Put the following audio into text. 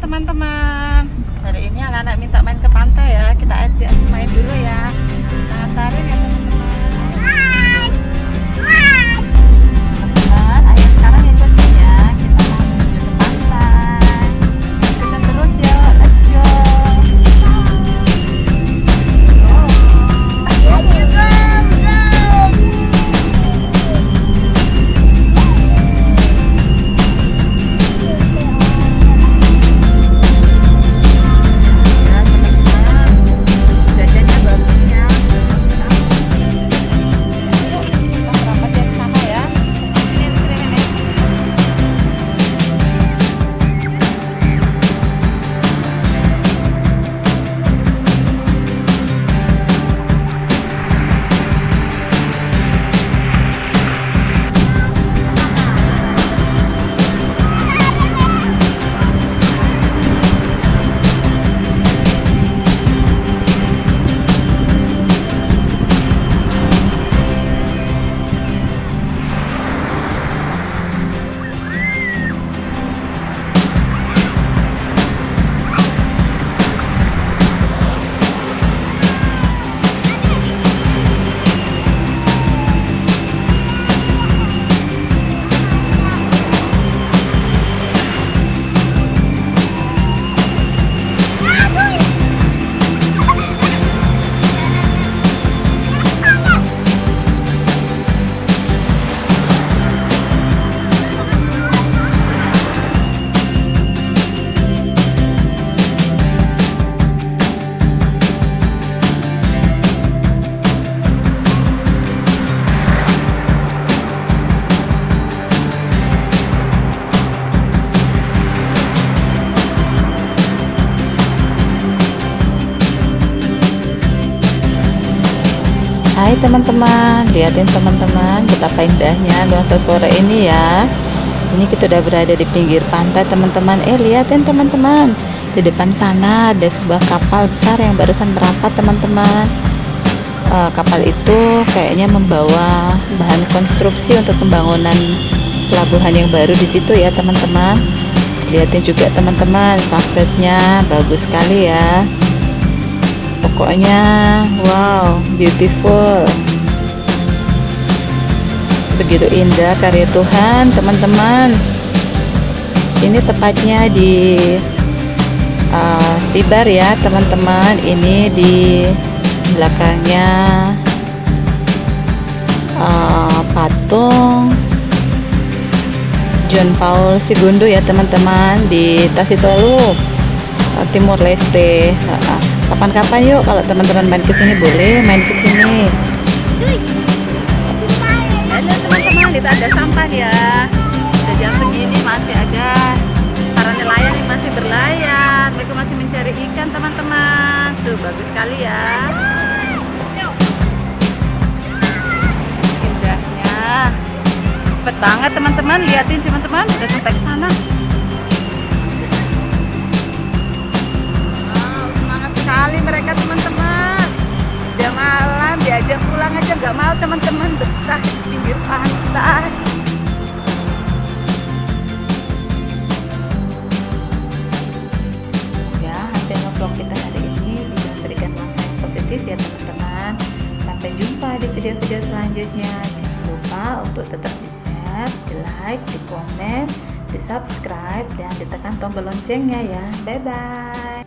teman-teman. Hari ini anak-anak minta main ke pantai ya. Kita ajak main dulu ya. Nah, antarin ya Hai teman-teman, liatin teman-teman betapa indahnya nuansa sore ini ya. Ini kita udah berada di pinggir pantai teman-teman. Eh liatin teman-teman, di depan sana ada sebuah kapal besar yang barusan berangkat teman-teman. Eh, kapal itu kayaknya membawa bahan konstruksi untuk pembangunan pelabuhan yang baru di situ ya teman-teman. Liatin juga teman-teman, sunsetnya bagus sekali ya pokoknya wow beautiful. Begitu indah karya Tuhan teman-teman. Ini tepatnya di uh, Tibar ya teman-teman. Ini di belakangnya uh, patung John Paul Segundo ya teman-teman di Tasitolu uh, Timur Leste. Uh, kapan-kapan yuk kalau teman-teman main ke sini boleh main ke sini halo teman-teman itu ada sampan ya. Udah jam segini masih ada para nelayan yang masih berlayar. Mereka masih mencari ikan teman-teman. Tuh bagus sekali ya. Indahnya. Cepet banget teman-teman. Liatin teman-teman. Udah sampai ke sana nggak mau teman-teman betah di pinggir pantai. Semoga hasil vlog kita hari ini bisa memberikan manfaat yang positif ya teman-teman. Sampai jumpa di video-video selanjutnya. Jangan lupa untuk tetap di share di like di komen di subscribe dan ditekan tombol loncengnya ya. Bye bye